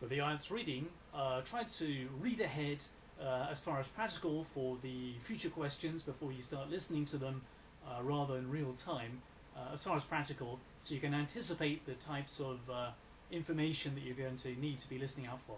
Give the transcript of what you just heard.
For the IELTS reading, uh, try to read ahead uh, as far as practical for the future questions before you start listening to them uh, rather in real time, uh, as far as practical, so you can anticipate the types of uh, information that you're going to need to be listening out for.